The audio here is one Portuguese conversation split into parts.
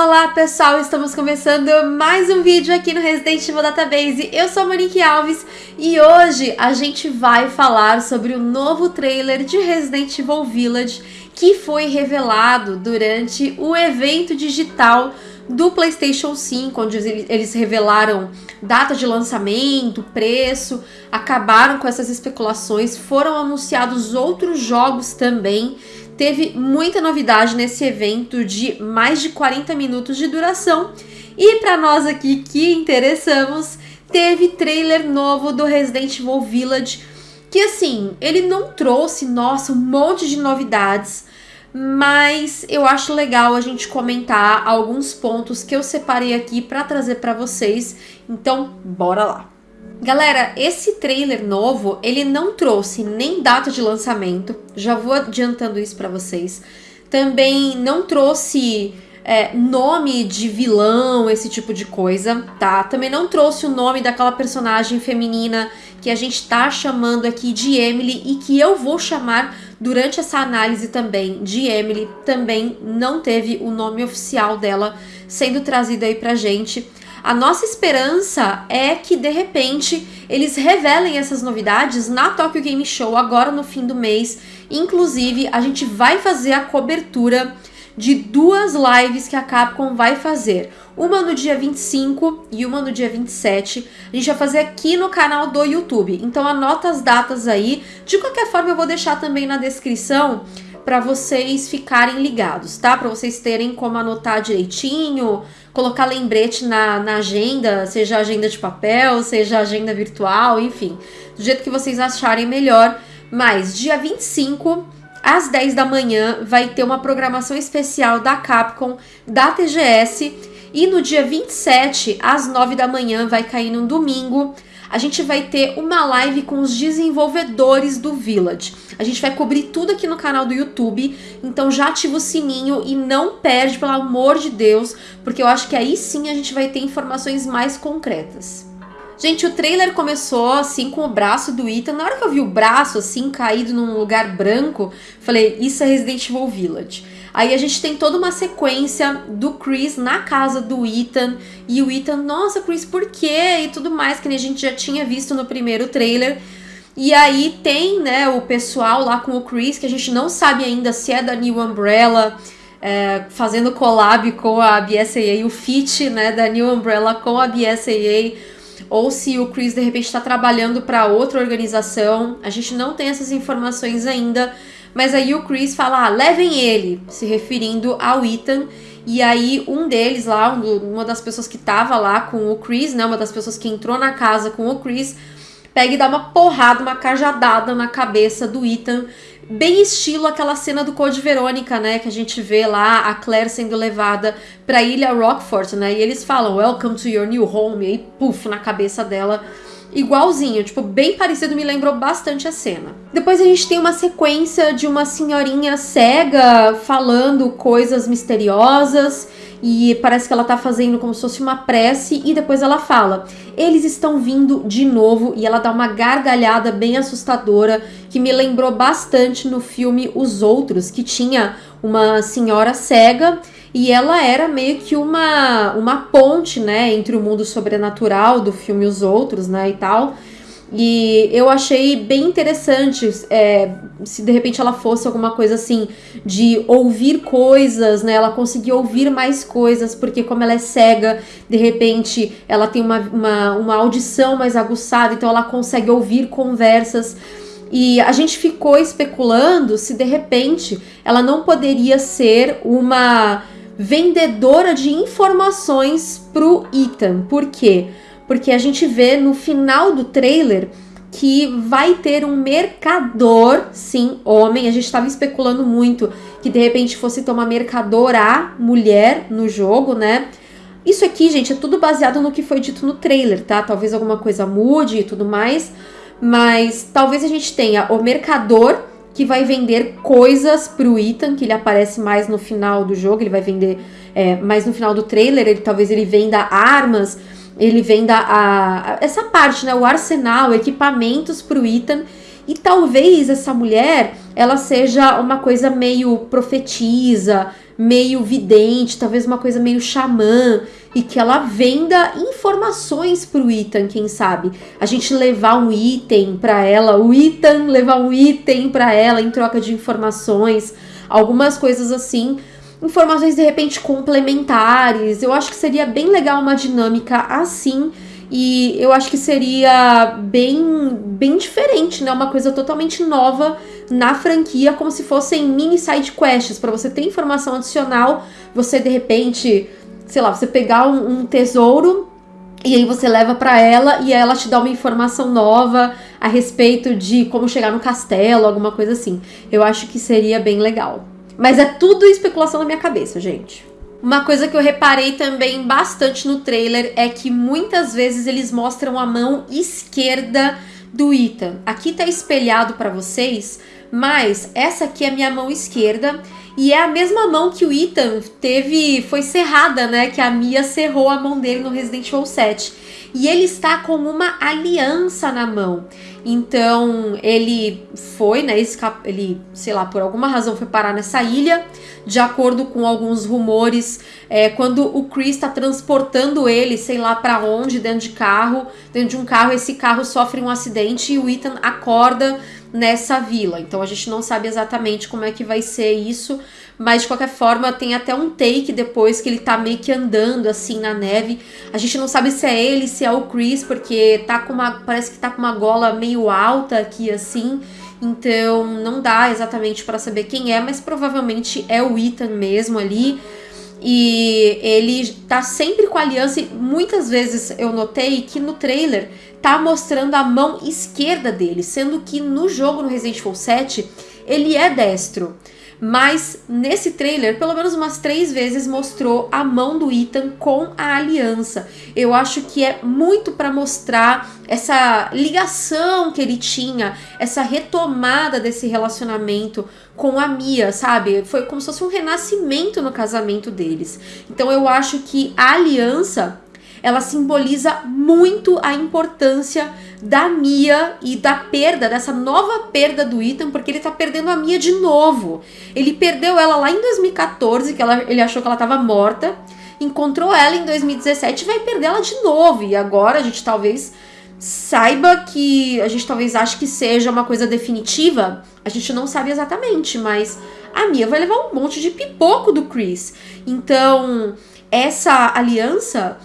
Olá pessoal, estamos começando mais um vídeo aqui no Resident Evil Database. Eu sou a Monique Alves e hoje a gente vai falar sobre o novo trailer de Resident Evil Village que foi revelado durante o evento digital do PlayStation 5, onde eles revelaram data de lançamento, preço, acabaram com essas especulações, foram anunciados outros jogos também. Teve muita novidade nesse evento de mais de 40 minutos de duração. E para nós aqui que interessamos, teve trailer novo do Resident Evil Village, que assim, ele não trouxe, nossa, um monte de novidades, mas eu acho legal a gente comentar alguns pontos que eu separei aqui para trazer para vocês. Então, bora lá. Galera, esse trailer novo, ele não trouxe nem data de lançamento, já vou adiantando isso para vocês. Também não trouxe é, nome de vilão, esse tipo de coisa, tá? Também não trouxe o nome daquela personagem feminina que a gente tá chamando aqui de Emily e que eu vou chamar durante essa análise também de Emily. Também não teve o nome oficial dela sendo trazido aí pra gente. A nossa esperança é que de repente eles revelem essas novidades na Tokyo Game Show agora no fim do mês. Inclusive, a gente vai fazer a cobertura de duas lives que a Capcom vai fazer. Uma no dia 25 e uma no dia 27. A gente vai fazer aqui no canal do YouTube. Então anota as datas aí. De qualquer forma, eu vou deixar também na descrição para vocês ficarem ligados, tá? Para vocês terem como anotar direitinho, colocar lembrete na, na agenda, seja agenda de papel, seja agenda virtual, enfim, do jeito que vocês acharem melhor. Mas dia 25 às 10 da manhã vai ter uma programação especial da Capcom, da TGS, e no dia 27 às 9 da manhã vai cair num domingo a gente vai ter uma live com os desenvolvedores do Village. A gente vai cobrir tudo aqui no canal do YouTube, então já ativa o sininho e não perde, pelo amor de Deus, porque eu acho que aí sim a gente vai ter informações mais concretas. Gente, o trailer começou assim com o braço do Ethan. Na hora que eu vi o braço assim caído num lugar branco, falei, isso é Resident Evil Village. Aí a gente tem toda uma sequência do Chris na casa do Ethan. E o Ethan, nossa, Chris, por quê? E tudo mais, que a gente já tinha visto no primeiro trailer. E aí tem, né, o pessoal lá com o Chris, que a gente não sabe ainda se é da New Umbrella, é, fazendo collab com a BSAA, o fit, né, da New Umbrella com a BSAA, ou se o Chris de repente está trabalhando para outra organização. A gente não tem essas informações ainda, mas aí o Chris fala, ah, levem ele, se referindo ao Ethan. E aí um deles lá, uma das pessoas que tava lá com o Chris, né, uma das pessoas que entrou na casa com o Chris, pega e dá uma porrada, uma cajadada na cabeça do Ethan, bem estilo aquela cena do Code Verônica, né, que a gente vê lá a Claire sendo levada pra ilha Rockford, né, e eles falam, welcome to your new home, e aí, puf, na cabeça dela igualzinho, tipo, bem parecido, me lembrou bastante a cena. Depois a gente tem uma sequência de uma senhorinha cega falando coisas misteriosas e parece que ela tá fazendo como se fosse uma prece e depois ela fala: "Eles estão vindo de novo" e ela dá uma gargalhada bem assustadora que me lembrou bastante no filme Os Outros, que tinha uma senhora cega e ela era meio que uma, uma ponte, né, entre o mundo sobrenatural do filme Os Outros, né, e tal. E eu achei bem interessante é, se de repente ela fosse alguma coisa assim de ouvir coisas, né? Ela conseguir ouvir mais coisas, porque como ela é cega, de repente ela tem uma, uma, uma audição mais aguçada, então ela consegue ouvir conversas. E a gente ficou especulando se de repente ela não poderia ser uma vendedora de informações pro Ethan. Por quê? Porque a gente vê no final do trailer que vai ter um mercador, sim, homem. A gente estava especulando muito que de repente fosse ter uma mercadora mulher no jogo, né? Isso aqui, gente, é tudo baseado no que foi dito no trailer, tá? Talvez alguma coisa mude e tudo mais, mas talvez a gente tenha o mercador que vai vender coisas pro Ethan, que ele aparece mais no final do jogo, ele vai vender é, mais no final do trailer, ele talvez ele venda armas, ele venda a, a, essa parte, né, o arsenal, equipamentos pro Ethan, e talvez essa mulher, ela seja uma coisa meio profetisa, meio vidente, talvez uma coisa meio xamã, e que ela venda informações pro Ethan, quem sabe. A gente levar um item para ela, o Ethan levar um item para ela em troca de informações, algumas coisas assim. Informações de repente complementares. Eu acho que seria bem legal uma dinâmica assim. E eu acho que seria bem, bem diferente, né? Uma coisa totalmente nova na franquia, como se fossem mini side quests, para você ter informação adicional, você de repente, sei lá, você pegar um, um tesouro e aí você leva para ela e ela te dá uma informação nova a respeito de como chegar no castelo, alguma coisa assim. Eu acho que seria bem legal. Mas é tudo especulação na minha cabeça, gente. Uma coisa que eu reparei também bastante no trailer é que muitas vezes eles mostram a mão esquerda do Ethan. Aqui tá espelhado para vocês, mas essa aqui é minha mão esquerda e é a mesma mão que o Ethan teve, foi cerrada, né? Que a Mia cerrou a mão dele no Resident Evil 7. E ele está com uma aliança na mão. Então ele foi, né? Ele, sei lá, por alguma razão foi parar nessa ilha. De acordo com alguns rumores, é, quando o Chris está transportando ele, sei lá para onde, dentro de carro, dentro de um carro, esse carro sofre um acidente e o Ethan acorda nessa vila. Então a gente não sabe exatamente como é que vai ser isso, mas de qualquer forma tem até um take depois que ele tá meio que andando assim na neve. A gente não sabe se é ele, se é o Chris, porque tá com uma parece que tá com uma gola meio alta aqui assim. Então não dá exatamente para saber quem é, mas provavelmente é o Ethan mesmo ali. E ele tá sempre com a aliança e muitas vezes eu notei que no trailer tá mostrando a mão esquerda dele, sendo que no jogo no Resident Evil 7 ele é destro. Mas nesse trailer, pelo menos umas três vezes mostrou a mão do Ethan com a aliança. Eu acho que é muito para mostrar essa ligação que ele tinha, essa retomada desse relacionamento com a Mia, sabe? Foi como se fosse um renascimento no casamento deles. Então eu acho que a aliança ela simboliza muito a importância da Mia e da perda, dessa nova perda do Ethan, porque ele tá perdendo a Mia de novo. Ele perdeu ela lá em 2014, que ela, ele achou que ela tava morta, encontrou ela em 2017 e vai perder ela de novo. E agora a gente talvez saiba que a gente talvez ache que seja uma coisa definitiva, a gente não sabe exatamente, mas a Mia vai levar um monte de pipoco do Chris. Então, essa aliança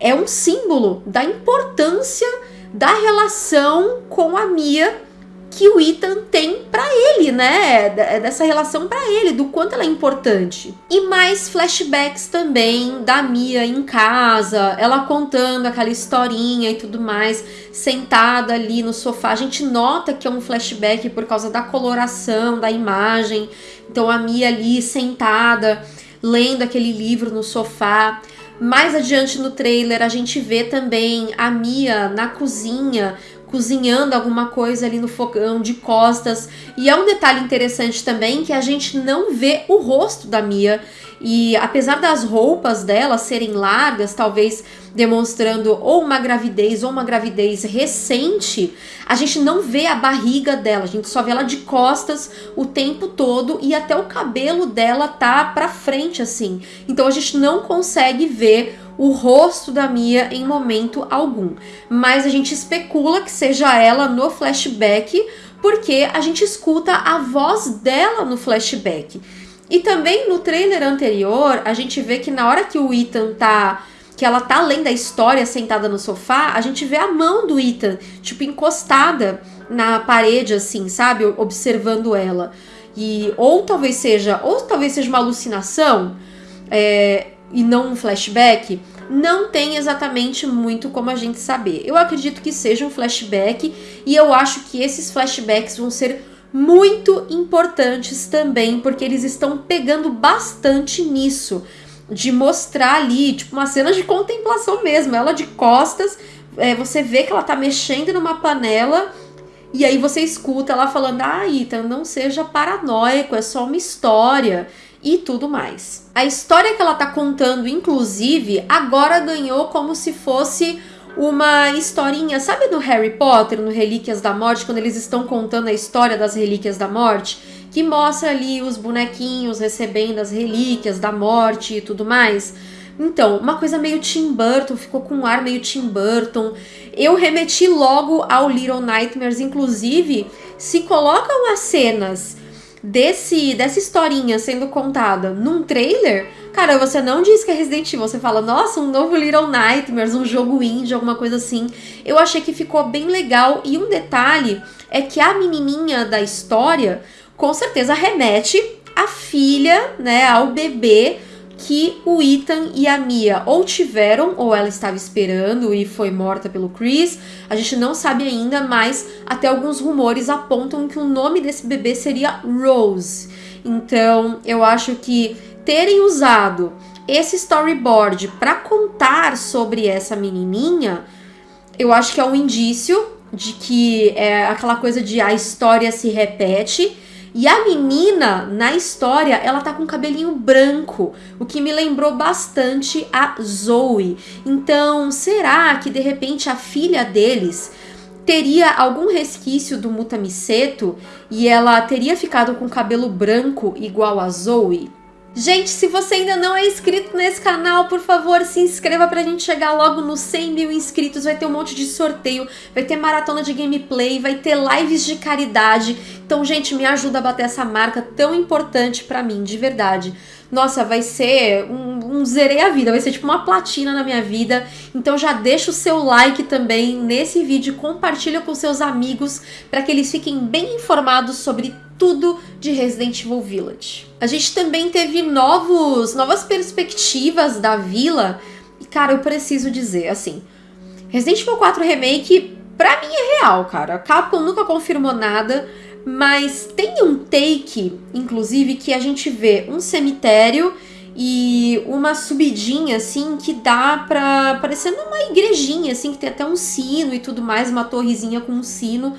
é um símbolo da importância da relação com a Mia que o Ethan tem para ele, né? Dessa relação para ele, do quanto ela é importante. E mais flashbacks também da Mia em casa, ela contando aquela historinha e tudo mais, sentada ali no sofá. A gente nota que é um flashback por causa da coloração da imagem. Então a Mia ali sentada, lendo aquele livro no sofá. Mais adiante no trailer a gente vê também a Mia na cozinha cozinhando alguma coisa ali no fogão de costas. E é um detalhe interessante também que a gente não vê o rosto da Mia. E apesar das roupas dela serem largas, talvez demonstrando ou uma gravidez ou uma gravidez recente, a gente não vê a barriga dela, a gente só vê ela de costas o tempo todo e até o cabelo dela tá para frente assim. Então a gente não consegue ver o rosto da Mia em momento algum. Mas a gente especula que seja ela no flashback, porque a gente escuta a voz dela no flashback. E também no trailer anterior, a gente vê que na hora que o Ethan tá que ela tá além da história sentada no sofá, a gente vê a mão do Ethan, tipo, encostada na parede, assim, sabe? Observando ela. E, ou talvez seja, ou talvez seja uma alucinação, é, e não um flashback, não tem exatamente muito como a gente saber. Eu acredito que seja um flashback e eu acho que esses flashbacks vão ser muito importantes também, porque eles estão pegando bastante nisso de mostrar ali, tipo, uma cena de contemplação mesmo. Ela de costas, é, você vê que ela tá mexendo numa panela. E aí você escuta ela falando: Ah, Ethan, não seja paranoico, é só uma história e tudo mais. A história que ela tá contando, inclusive, agora ganhou como se fosse uma historinha, sabe no Harry Potter, no Relíquias da Morte, quando eles estão contando a história das Relíquias da Morte? que mostra ali os bonequinhos recebendo as relíquias da morte e tudo mais. Então, uma coisa meio Tim Burton, ficou com um ar meio Tim Burton. Eu remeti logo ao Little Nightmares, inclusive, se colocam as cenas desse dessa historinha sendo contada num trailer, cara, você não diz que é Resident Evil, você fala, nossa, um novo Little Nightmares, um jogo indie, alguma coisa assim. Eu achei que ficou bem legal e um detalhe é que a menininha da história com certeza remete à filha, né, ao bebê que o Ethan e a Mia ou tiveram, ou ela estava esperando e foi morta pelo Chris. A gente não sabe ainda, mas até alguns rumores apontam que o nome desse bebê seria Rose. Então, eu acho que terem usado esse storyboard para contar sobre essa menininha, eu acho que é um indício de que é aquela coisa de a história se repete e a menina, na história, ela tá com cabelinho branco, o que me lembrou bastante a Zoe. Então, será que de repente a filha deles teria algum resquício do Mutamiseto e ela teria ficado com cabelo branco igual a Zoe? Gente, se você ainda não é inscrito nesse canal, por favor, se inscreva pra gente chegar logo nos 100 mil inscritos. Vai ter um monte de sorteio, vai ter maratona de gameplay, vai ter lives de caridade. Então, gente, me ajuda a bater essa marca tão importante pra mim, de verdade. Nossa, vai ser um, um zerei a vida, vai ser tipo uma platina na minha vida. Então já deixa o seu like também nesse vídeo, compartilha com seus amigos para que eles fiquem bem informados sobre tudo de Resident Evil Village. A gente também teve novos, novas perspectivas da vila. E, cara, eu preciso dizer, assim, Resident Evil 4 Remake, pra mim é real, cara. A Capcom nunca confirmou nada, mas tem um take, inclusive, que a gente vê um cemitério e uma subidinha, assim, que dá pra... parecendo uma igrejinha, assim, que tem até um sino e tudo mais, uma torrezinha com um sino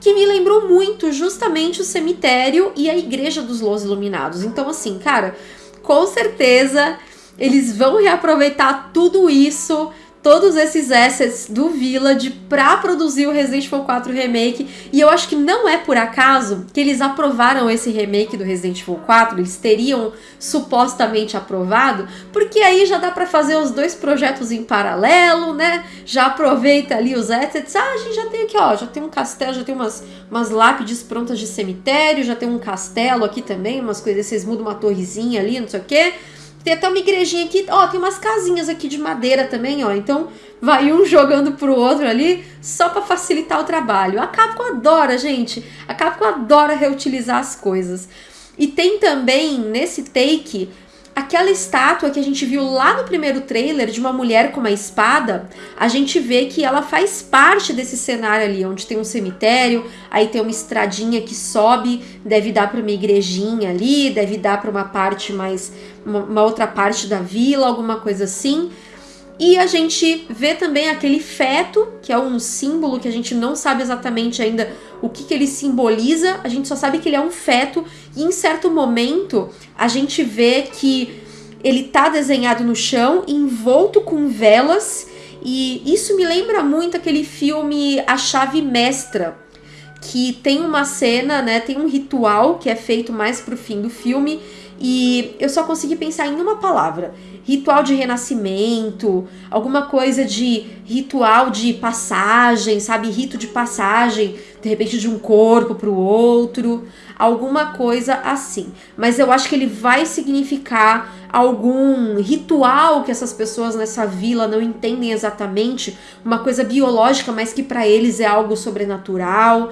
que me lembrou muito justamente o cemitério e a igreja dos Los Iluminados. Então, assim, cara, com certeza eles vão reaproveitar tudo isso todos esses assets do Village para produzir o Resident Evil 4 Remake. E eu acho que não é por acaso que eles aprovaram esse remake do Resident Evil 4, eles teriam supostamente aprovado, porque aí já dá para fazer os dois projetos em paralelo, né? Já aproveita ali os assets. Ah, a gente já tem aqui, ó, já tem um castelo, já tem umas, umas lápides prontas de cemitério, já tem um castelo aqui também, umas coisas, vocês mudam uma torrezinha ali, não sei o quê. Tem até uma igrejinha aqui, ó, tem umas casinhas aqui de madeira também, ó. Então vai um jogando pro outro ali só para facilitar o trabalho. A Capcom adora, gente. A Capcom adora reutilizar as coisas. E tem também nesse take aquela estátua que a gente viu lá no primeiro trailer de uma mulher com uma espada, a gente vê que ela faz parte desse cenário ali, onde tem um cemitério, aí tem uma estradinha que sobe, deve dar para uma igrejinha ali, deve dar para uma parte mais uma, outra parte da vila, alguma coisa assim. E a gente vê também aquele feto, que é um símbolo que a gente não sabe exatamente ainda o que, que ele simboliza, a gente só sabe que ele é um feto, e em certo momento a gente vê que ele tá desenhado no chão, envolto com velas, e isso me lembra muito aquele filme A Chave Mestra, que tem uma cena, né, tem um ritual que é feito mais pro fim do filme, e eu só consegui pensar em uma palavra: ritual de renascimento, alguma coisa de ritual de passagem, sabe? Rito de passagem, de repente de um corpo para o outro, alguma coisa assim. Mas eu acho que ele vai significar algum ritual que essas pessoas nessa vila não entendem exatamente, uma coisa biológica, mas que para eles é algo sobrenatural.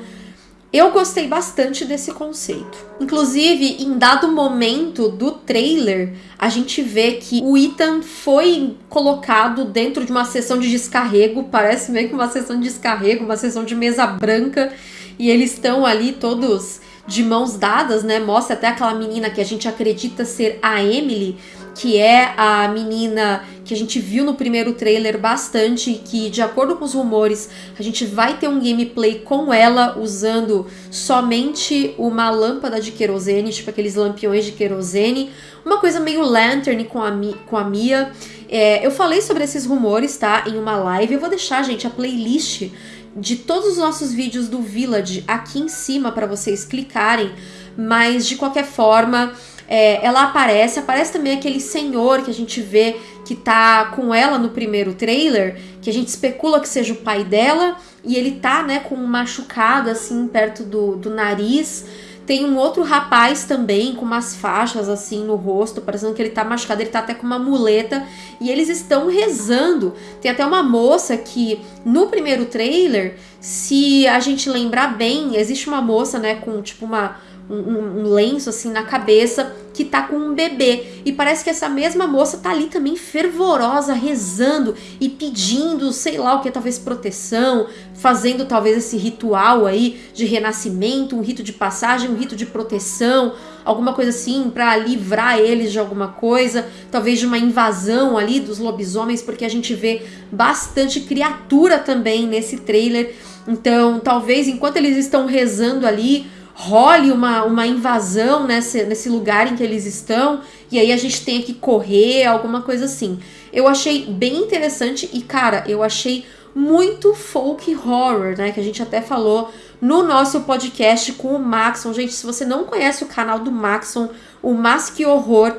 Eu gostei bastante desse conceito. Inclusive, em dado momento do trailer, a gente vê que o Ethan foi colocado dentro de uma sessão de descarrego, parece meio que uma sessão de descarrego, uma sessão de mesa branca, e eles estão ali todos de mãos dadas, né? Mostra até aquela menina que a gente acredita ser a Emily, que é a menina que a gente viu no primeiro trailer bastante, que de acordo com os rumores, a gente vai ter um gameplay com ela usando somente uma lâmpada de querosene, tipo aqueles lampiões de querosene, uma coisa meio lantern com a, com a Mia. É, eu falei sobre esses rumores, tá, em uma live, eu vou deixar, gente, a playlist de todos os nossos vídeos do Village aqui em cima para vocês clicarem, mas de qualquer forma, é, ela aparece, aparece também aquele senhor que a gente vê que tá com ela no primeiro trailer, que a gente especula que seja o pai dela, e ele tá, né, com um machucado assim perto do, do nariz. Tem um outro rapaz também com umas faixas assim no rosto, parecendo que ele tá machucado, ele tá até com uma muleta e eles estão rezando. Tem até uma moça que no primeiro trailer, se a gente lembrar bem, existe uma moça, né, com tipo uma um, um, lenço assim na cabeça que tá com um bebê. E parece que essa mesma moça tá ali também fervorosa, rezando e pedindo, sei lá o que, talvez proteção, fazendo talvez esse ritual aí de renascimento, um rito de passagem, um rito de proteção, alguma coisa assim para livrar eles de alguma coisa, talvez de uma invasão ali dos lobisomens, porque a gente vê bastante criatura também nesse trailer. Então, talvez enquanto eles estão rezando ali, role uma, uma invasão nesse, nesse lugar em que eles estão e aí a gente tem que correr, alguma coisa assim. Eu achei bem interessante e, cara, eu achei muito folk horror, né? Que a gente até falou no nosso podcast com o Maxon. Gente, se você não conhece o canal do Maxon, o Mas Que Horror,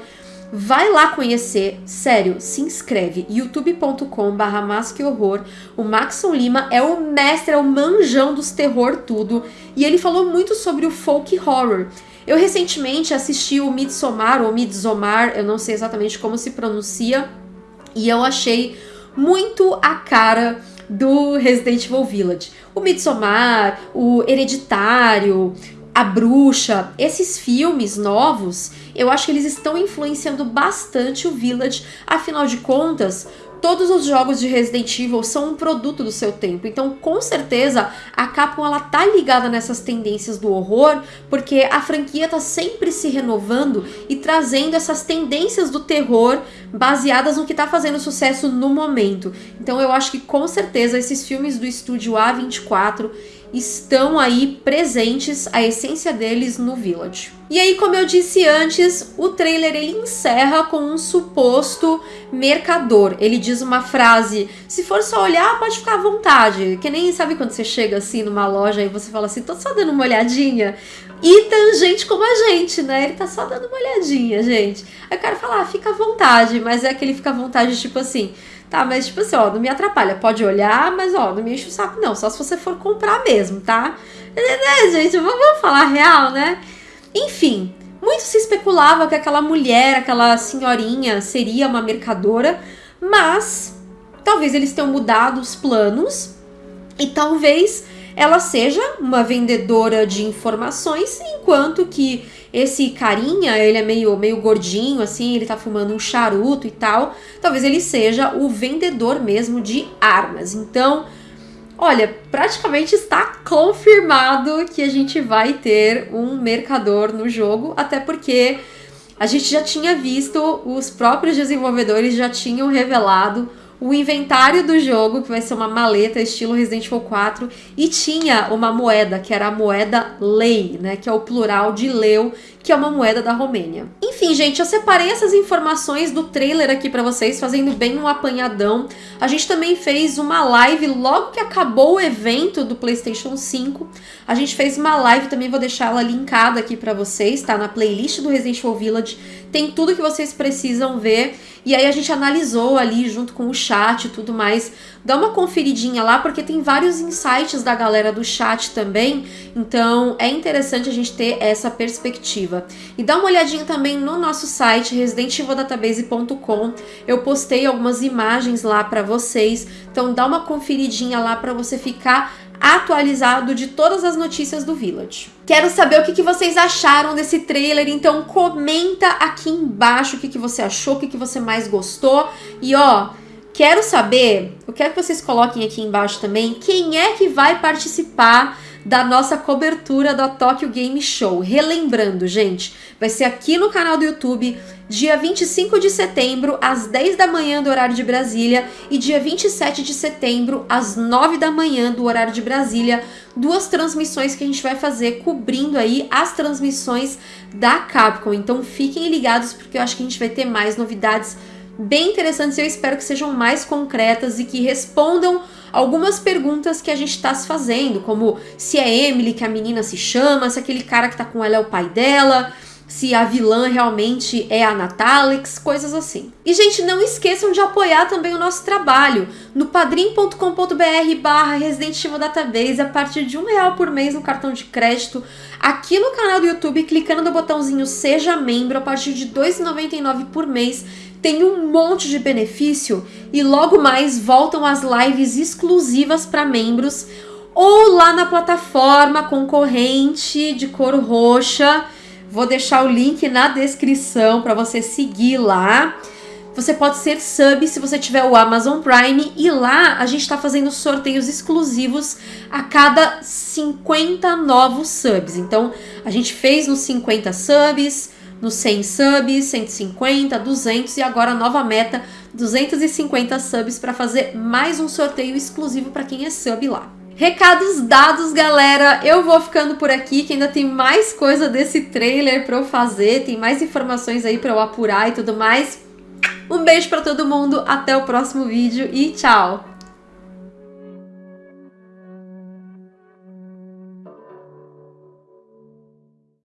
Vai lá conhecer, sério, se inscreve, youtube.com barra horror. O Maxon Lima é o mestre, é o manjão dos terror tudo, e ele falou muito sobre o folk horror. Eu recentemente assisti o Midsommar, ou Midsommar, eu não sei exatamente como se pronuncia, e eu achei muito a cara do Resident Evil Village. O Midsommar, o Hereditário, a Bruxa, esses filmes novos, eu acho que eles estão influenciando bastante o Village, afinal de contas, todos os jogos de Resident Evil são um produto do seu tempo. Então, com certeza, a Capcom ela tá ligada nessas tendências do horror, porque a franquia tá sempre se renovando e trazendo essas tendências do terror baseadas no que tá fazendo sucesso no momento. Então, eu acho que com certeza esses filmes do estúdio A24 estão aí presentes, a essência deles no Village. E aí, como eu disse antes, o trailer ele encerra com um suposto mercador. Ele diz uma frase: se for só olhar, pode ficar à vontade. Que nem sabe quando você chega assim numa loja e você fala assim, tô só dando uma olhadinha. E tem gente como a gente, né? Ele tá só dando uma olhadinha, gente. Aí o cara fala, ah, fica à vontade, mas é aquele fica à vontade, tipo assim, Tá, mas tipo assim, ó, não me atrapalha. Pode olhar, mas ó, não me enche o saco, não. Só se você for comprar mesmo, tá? É, gente, vamos falar real, né? Enfim, muito se especulava que aquela mulher, aquela senhorinha, seria uma mercadora, mas talvez eles tenham mudado os planos e talvez ela seja uma vendedora de informações, enquanto que esse carinha, ele é meio, meio gordinho, assim, ele tá fumando um charuto e tal. Talvez ele seja o vendedor mesmo de armas. Então, olha, praticamente está confirmado que a gente vai ter um mercador no jogo, até porque a gente já tinha visto, os próprios desenvolvedores já tinham revelado o inventário do jogo, que vai ser uma maleta estilo Resident Evil 4, e tinha uma moeda, que era a moeda Lei, né, que é o plural de Leu, que é uma moeda da Romênia. Enfim, gente, eu separei essas informações do trailer aqui para vocês, fazendo bem um apanhadão. A gente também fez uma live logo que acabou o evento do PlayStation 5. A gente fez uma live, também vou deixar ela linkada aqui para vocês, tá? Na playlist do Resident Evil Village. Tem tudo que vocês precisam ver. E aí a gente analisou ali junto com o chat e tudo mais. Dá uma conferidinha lá, porque tem vários insights da galera do chat também. Então é interessante a gente ter essa perspectiva. E dá uma olhadinha também no nosso site, residentevildatabase.com. Eu postei algumas imagens lá para vocês. Então dá uma conferidinha lá para você ficar atualizado de todas as notícias do Village. Quero saber o que, vocês acharam desse trailer, então comenta aqui embaixo o que, você achou, o que você mais gostou. E ó, quero saber, eu quero que vocês coloquem aqui embaixo também quem é que vai participar da nossa cobertura da Tokyo Game Show. Relembrando, gente, vai ser aqui no canal do YouTube, dia 25 de setembro, às 10 da manhã do horário de Brasília, e dia 27 de setembro, às 9 da manhã do horário de Brasília, duas transmissões que a gente vai fazer cobrindo aí as transmissões da Capcom. Então fiquem ligados porque eu acho que a gente vai ter mais novidades bem interessantes e eu espero que sejam mais concretas e que respondam algumas perguntas que a gente está se fazendo, como se é Emily que a menina se chama, se aquele cara que tá com ela é o pai dela, se a vilã realmente é a Natalix, coisas assim. E, gente, não esqueçam de apoiar também o nosso trabalho no padrim.com.br barra Resident Evil Database a partir de um real por mês no cartão de crédito, aqui no canal do YouTube, clicando no botãozinho Seja Membro a partir de R$ 2,99 por mês, tem um monte de benefício e logo mais voltam as lives exclusivas para membros ou lá na plataforma concorrente de cor roxa Vou deixar o link na descrição para você seguir lá. Você pode ser sub se você tiver o Amazon Prime e lá a gente está fazendo sorteios exclusivos a cada 50 novos subs. Então a gente fez nos 50 subs, nos 100 subs, 150, 200 e agora a nova meta 250 subs para fazer mais um sorteio exclusivo para quem é sub lá. Recados dados, galera. Eu vou ficando por aqui, que ainda tem mais coisa desse trailer para eu fazer, tem mais informações aí para eu apurar e tudo mais. Um beijo para todo mundo, até o próximo vídeo e tchau!